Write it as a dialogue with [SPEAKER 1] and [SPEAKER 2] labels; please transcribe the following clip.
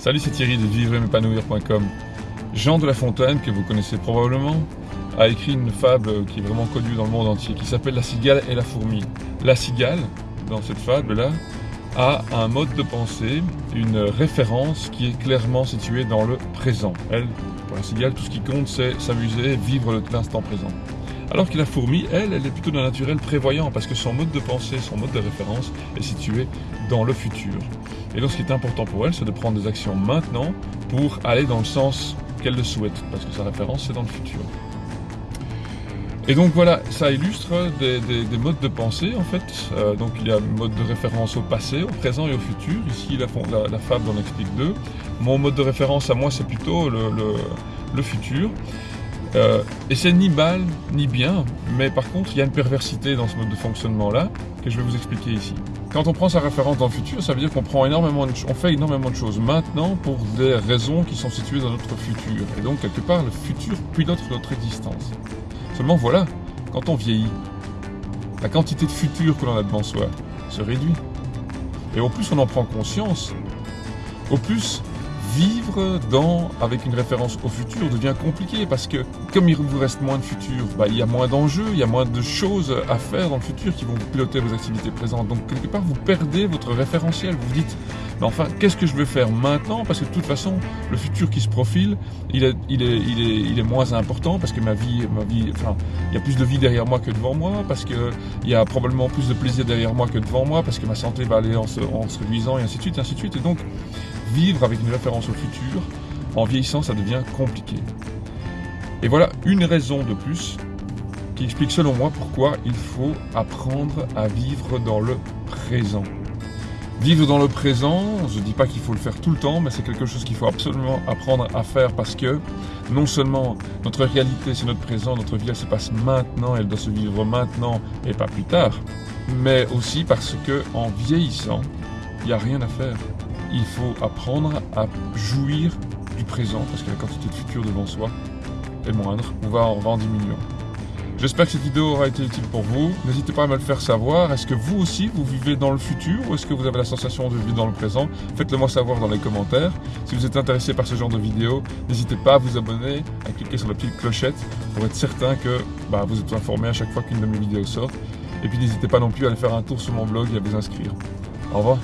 [SPEAKER 1] Salut, c'est Thierry de vivre-épanouir.com. Jean de La Fontaine, que vous connaissez probablement, a écrit une fable qui est vraiment connue dans le monde entier, qui s'appelle La cigale et la fourmi. La cigale, dans cette fable-là, a un mode de pensée, une référence qui est clairement située dans le présent. Elle, pour la cigale, tout ce qui compte, c'est s'amuser, vivre l'instant présent. Alors que la fourmi, elle, elle est plutôt d'un naturel prévoyant parce que son mode de pensée, son mode de référence est situé dans le futur. Et donc ce qui est important pour elle, c'est de prendre des actions maintenant pour aller dans le sens qu'elle le souhaite, parce que sa référence, c'est dans le futur. Et donc voilà, ça illustre des, modes de pensée en fait. Euh, donc il y a un mode de référence au passé, au présent et au futur. Ici la, la, fable en explique deux. Mon mode de référence à moi c'est plutôt le futur. Euh, et c'est ni mal ni bien, mais par contre il y a une perversité dans ce mode de fonctionnement-là que je vais vous expliquer ici. Quand on prend sa référence dans le futur, ça veut dire qu'on prend énormément de, on fait énormément de choses maintenant pour des raisons qui sont situées dans notre futur. Et donc quelque part le futur pilote notre existence. Seulement voilà, quand on vieillit, la quantité de futur que l'on a devant soi se réduit. Et au plus on en prend conscience, au plus vivre dans, avec une référence au futur devient compliqué parce que comme il vous reste moins de futur, bah, il y a moins d'enjeux, il y a moins de choses à faire dans le futur qui vont piloter vos activités présentes. Donc quelque part vous perdez votre référentiel. Vous vous dites, mais enfin qu'est-ce que je veux faire maintenant? Parce que de toute façon le futur qui se profile, il est, moins important parce que ma vie, ma vie, enfin il y a plus de vie derrière moi que devant moi, parce que il y a probablement plus de plaisir derrière moi que devant moi, parce que ma santé va aller en se, en se réduisant et ainsi de suite, ainsi de suite. Et donc vivre avec une référence au futur, en vieillissant, ça devient compliqué. Et voilà une raison de plus qui explique selon moi pourquoi il faut apprendre à vivre dans le présent. Vivre dans le présent, je ne dis pas qu'il faut le faire tout le temps, mais c'est quelque chose qu'il faut absolument apprendre à faire parce que non seulement notre réalité c'est notre présent, notre vie elle se passe maintenant, elle doit se vivre maintenant et pas plus tard, mais aussi parce que en vieillissant, il n'y a rien à faire il faut apprendre à jouir du présent parce que la quantité de futur devant soi est moindre. On va, en diminuant. J'espère que cette vidéo aura été utile pour vous. N'hésitez pas à me le faire savoir. Est-ce que vous aussi, vous vivez dans le futur ou est-ce que vous avez la sensation de vivre dans le présent? Faites-le moi savoir dans les commentaires. Si vous êtes intéressé par ce genre de vidéo, n'hésitez pas à vous abonner, à cliquer sur la petite clochette pour être certain que bah, vous êtes informé à chaque fois qu'une de mes vidéos sort. Et puis n'hésitez pas non plus à aller faire un tour sur mon blog et à vous inscrire. Au revoir.